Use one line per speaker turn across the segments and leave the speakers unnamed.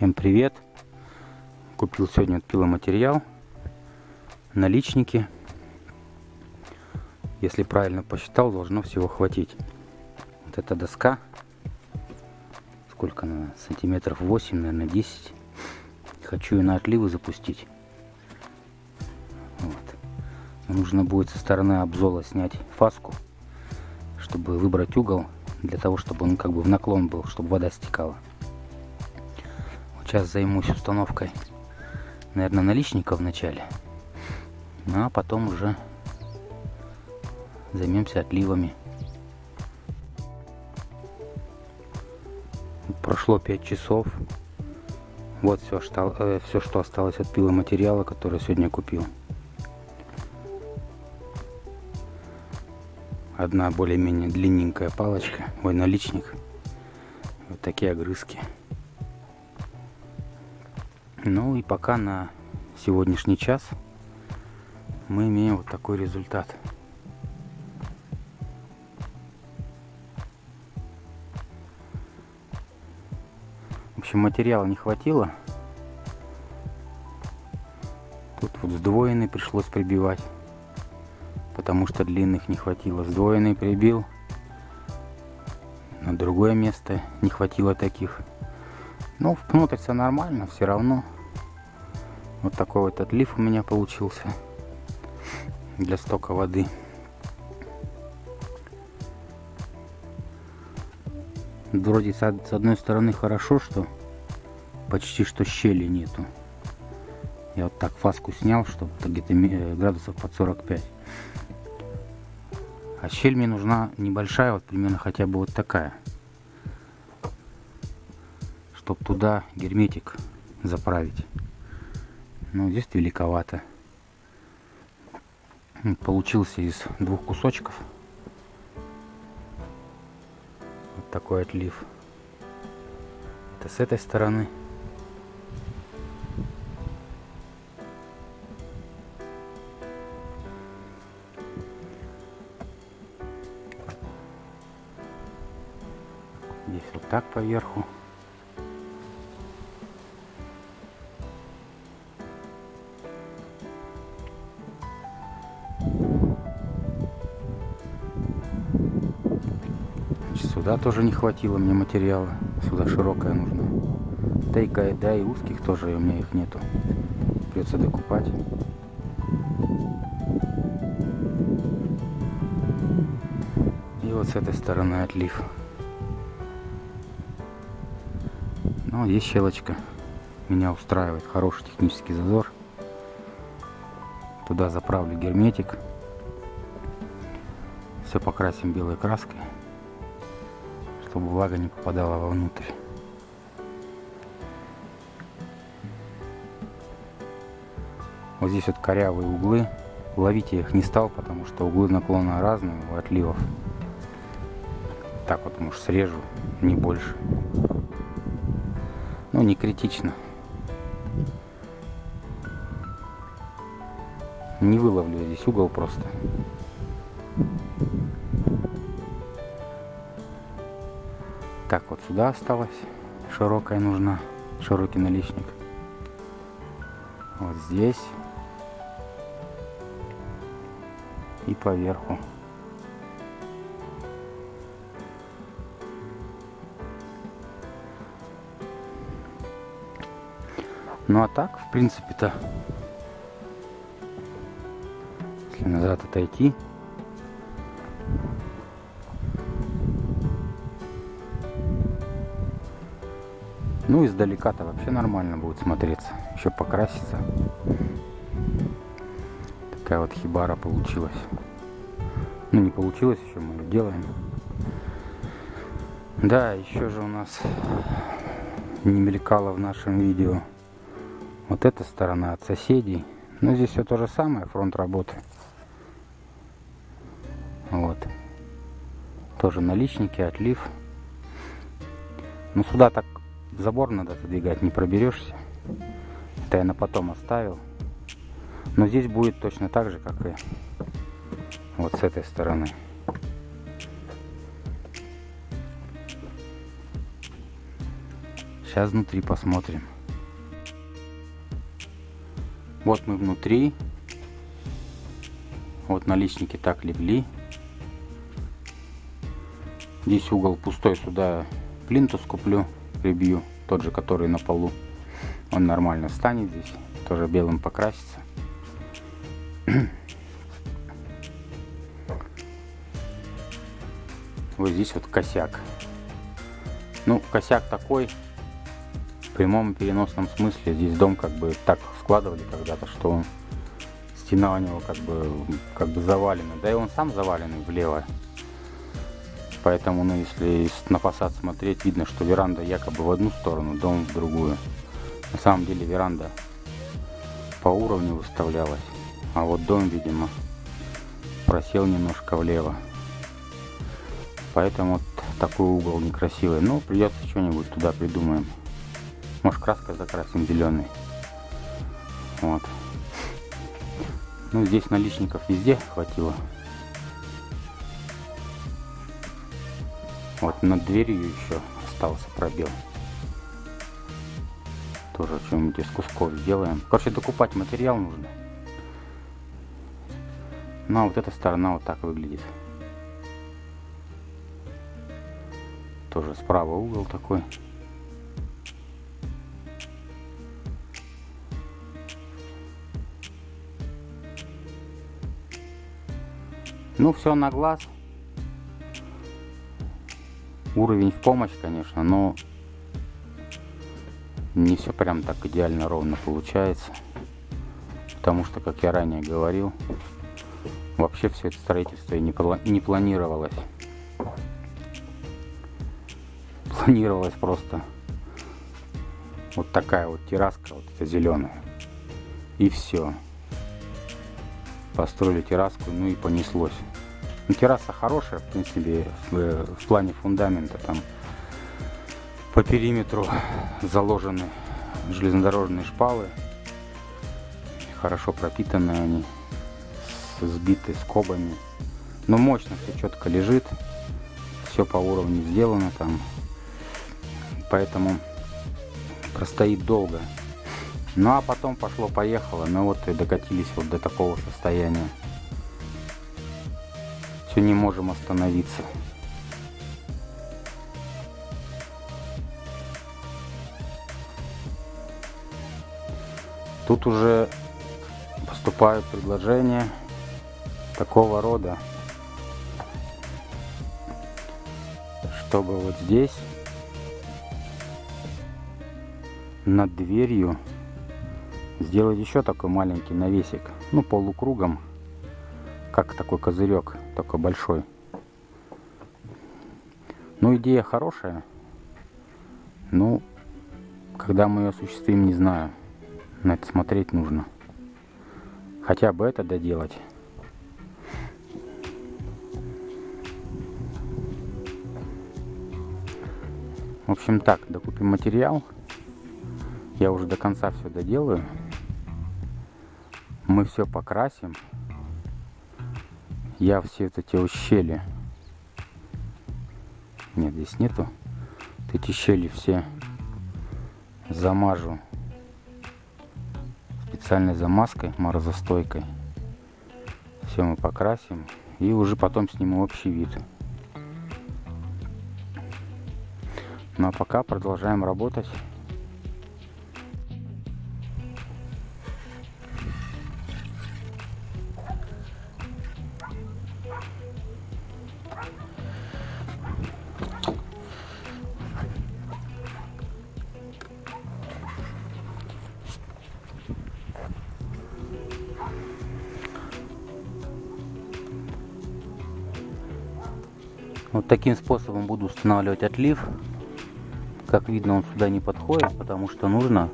Всем привет! Купил сегодня пиломатериал, наличники. Если правильно посчитал, должно всего хватить. Вот эта доска, сколько она, сантиметров 8, наверное, 10. Хочу ее на отливы запустить. Вот. Нужно будет со стороны обзола снять фаску, чтобы выбрать угол, для того, чтобы он как бы в наклон был, чтобы вода стекала. Сейчас займусь установкой, наверное, наличников вначале. Ну, а потом уже займемся отливами. Прошло 5 часов. Вот все, что, э, все, что осталось от пиломатериала, который сегодня купил. Одна более-менее длинненькая палочка, ой, наличник. Вот такие огрызки. Ну и пока на сегодняшний час мы имеем вот такой результат. В общем, материала не хватило. Тут вот сдвоенный пришлось прибивать, потому что длинных не хватило. Сдвоенный прибил. На другое место не хватило таких. Но внутрь все нормально, все равно. Вот такой вот отлив у меня получился для стока воды. Вроде с одной стороны хорошо, что почти что щели нету. Я вот так фаску снял, чтобы где-то э, градусов под 45. А щель мне нужна небольшая, вот примерно хотя бы вот такая чтобы туда герметик заправить. Но здесь великовато. Получился из двух кусочков. Вот такой отлив. Это с этой стороны. Здесь вот так поверху. Сюда тоже не хватило мне материала. Сюда широкая нужна. Да и, да и узких тоже у меня их нету. Придется докупать. И вот с этой стороны отлив. Ну, есть щелочка. Меня устраивает хороший технический зазор. Туда заправлю герметик. Все покрасим белой краской чтобы влага не попадала вовнутрь. Вот здесь вот корявые углы. Ловить я их не стал, потому что углы наклона разные у отливов. Так вот, может, срежу, не больше. Ну, не критично. Не выловлю здесь угол просто. Так, вот сюда осталось. Широкая нужна. Широкий наличник. Вот здесь. И поверху. Ну а так, в принципе-то, если назад отойти, Ну, издалека-то вообще нормально будет смотреться. Еще покраситься. Такая вот хибара получилась. Ну, не получилось еще, мы ее делаем. Да, еще же у нас не мелькало в нашем видео вот эта сторона от соседей. Но здесь все то же самое, фронт работы. Вот. Тоже наличники, отлив. Ну, сюда так Забор надо отодвигать, не проберешься. Это я на потом оставил. Но здесь будет точно так же, как и вот с этой стороны. Сейчас внутри посмотрим. Вот мы внутри. Вот наличники так легли. Здесь угол пустой, сюда плинтус куплю, прибью. Тот же, который на полу. Он нормально встанет здесь. Тоже белым покрасится. Вот здесь вот косяк. Ну, косяк такой, в прямом и переносном смысле. Здесь дом как бы так складывали когда-то, что он, стена у него как бы, как бы завалена. Да и он сам заваленный влево. Поэтому, ну, если на фасад смотреть, видно, что веранда якобы в одну сторону, дом в другую. На самом деле веранда по уровню выставлялась, а вот дом, видимо, просел немножко влево. Поэтому вот такой угол некрасивый. Ну, придется что-нибудь туда придумаем. Может, краской закрасим зеленый. Вот. Ну, здесь наличников везде хватило. Вот над дверью еще остался пробел. Тоже что-нибудь из кусков сделаем. Короче, докупать материал нужно. Ну, а вот эта сторона вот так выглядит. Тоже справа угол такой. Ну, все на глаз. Уровень в помощь, конечно, но не все прям так идеально ровно получается. Потому что, как я ранее говорил, вообще все это строительство и не, не планировалось. Планировалось просто вот такая вот терраска, вот эта зеленая. И все. Построили терраску, ну и понеслось. Ну, терраса хорошая, в принципе, в, в плане фундамента. Там по периметру заложены железнодорожные шпалы. Хорошо пропитанные они, сбиты скобами. Но мощно все четко лежит. Все по уровню сделано там. Поэтому простоит долго. Ну а потом пошло-поехало. Мы вот и докатились вот до такого состояния все не можем остановиться. Тут уже поступают предложения такого рода, чтобы вот здесь над дверью сделать еще такой маленький навесик, ну полукругом как такой козырек, только большой. Ну, идея хорошая. Ну, когда мы ее осуществим, не знаю. На это смотреть нужно. Хотя бы это доделать. В общем так, докупим материал. Я уже до конца все доделаю. Мы все покрасим я все вот эти щели. Нет здесь нету. Вот эти щели все замажу специальной замазкой морозостойкой. Все мы покрасим и уже потом сниму общий вид. Ну а пока продолжаем работать Вот таким способом буду устанавливать отлив. Как видно, он сюда не подходит, потому что нужно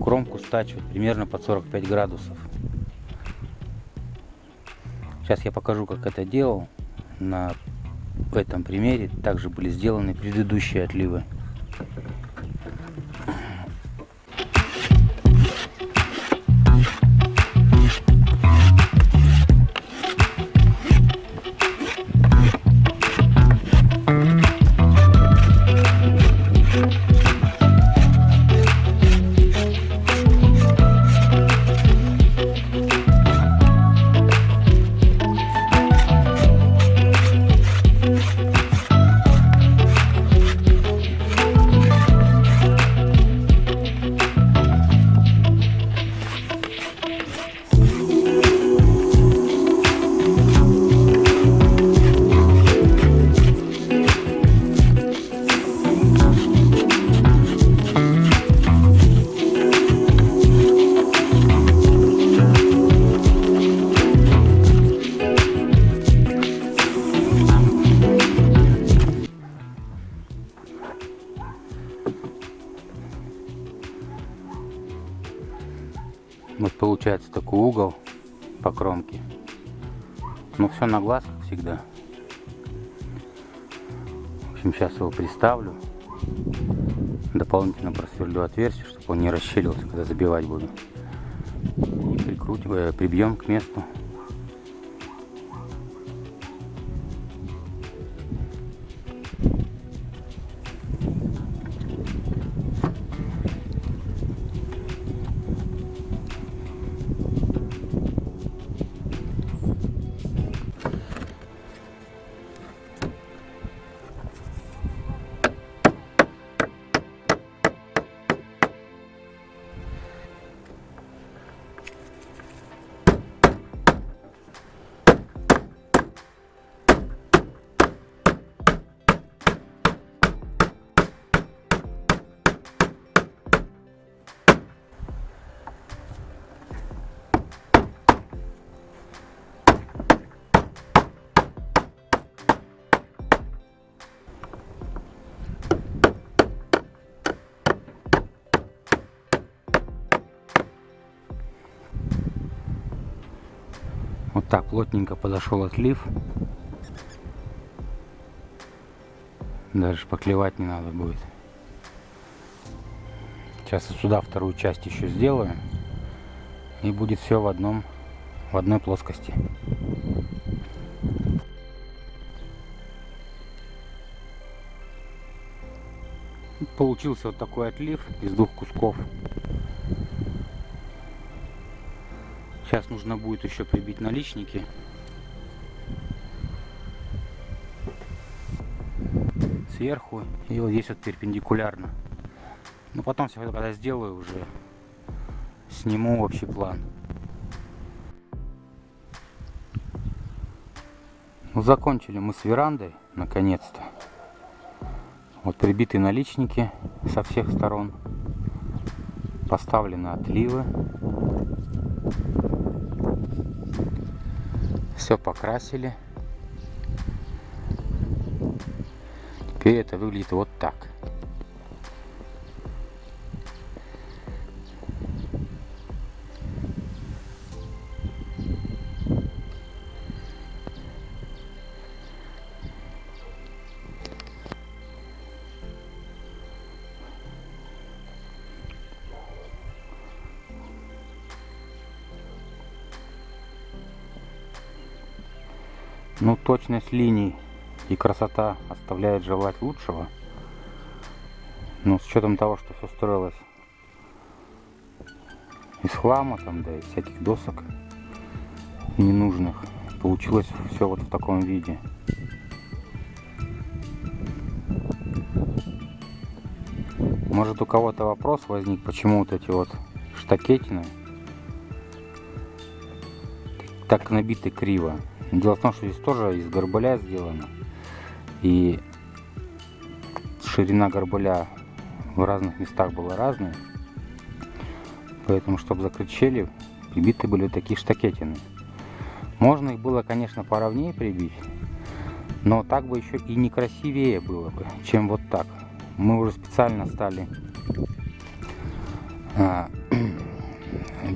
кромку стачивать примерно под 45 градусов. Сейчас я покажу, как это делал. На этом примере также были сделаны предыдущие отливы. Все на глаз, как всегда. В общем, сейчас его приставлю. Дополнительно просверлю отверстие, чтобы он не расщелился, когда забивать буду. И прикрутим, э, прибьем к месту. Вот так плотненько подошел отлив. Даже шпаклевать не надо будет. Сейчас сюда вторую часть еще сделаем. И будет все в одном, в одной плоскости. Получился вот такой отлив из двух кусков. Сейчас нужно будет еще прибить наличники. Сверху и вот здесь вот перпендикулярно. Но потом все когда сделаю уже сниму общий план. Ну, закончили мы с верандой, наконец-то. Вот прибиты наличники со всех сторон. Поставлены отливы. Все покрасили. Теперь это выглядит вот так. Точность линий и красота оставляет желать лучшего. Но с учетом того, что все строилось из хлама, там, да, из всяких досок ненужных, получилось все вот в таком виде. Может у кого-то вопрос возник, почему вот эти вот штакетины так набиты криво. Дело в том, что здесь тоже из горбыля сделано. И ширина горбыля в разных местах была разная. Поэтому, чтобы закрыть щели, прибиты были такие штакетины. Можно их было, конечно, поровнее прибить, но так бы еще и некрасивее было бы, чем вот так. Мы уже специально стали а,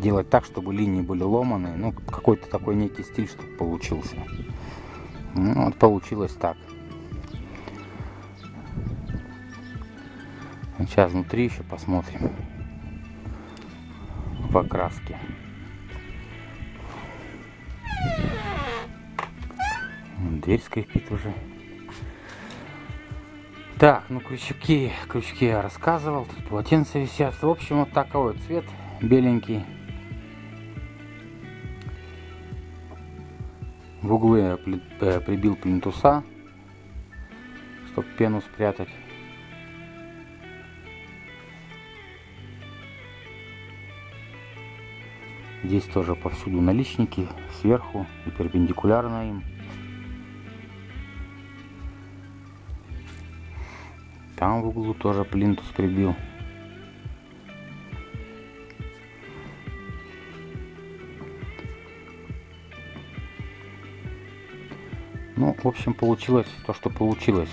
делать так, чтобы линии были ломаные. Ну, какой-то такой некий стиль, чтобы получился. Ну, вот получилось так. Сейчас внутри еще посмотрим в окраске. Дверь скрипит уже. Так, ну крючки, крючки я рассказывал, тут полотенца висят. В общем, вот такой вот цвет беленький. В углы я э, прибил плинтуса, чтобы пену спрятать. Здесь тоже повсюду наличники, сверху и перпендикулярно им. Там в углу тоже плинтус прибил. В общем, получилось то, что получилось.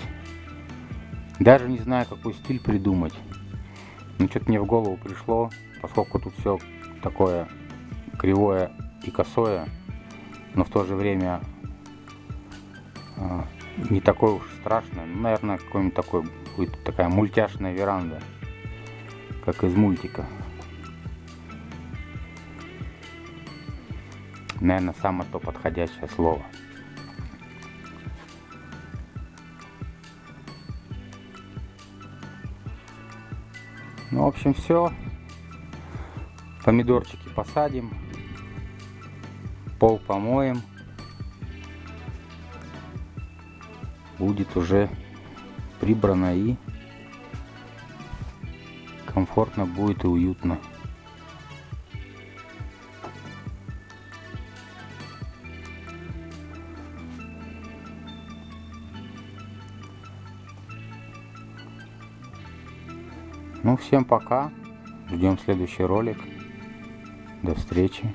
Даже не знаю, какой стиль придумать. Ну, что-то мне в голову пришло, поскольку тут все такое кривое и косое, но в то же время а, не такое уж страшное. Ну, наверное, какой-нибудь такой будет такая мультяшная веранда, как из мультика. Наверное, самое то подходящее слово. Ну, в общем, все. Помидорчики посадим. Пол помоем. Будет уже прибрано и комфортно будет и уютно. Ну, всем пока. Ждем следующий ролик. До встречи.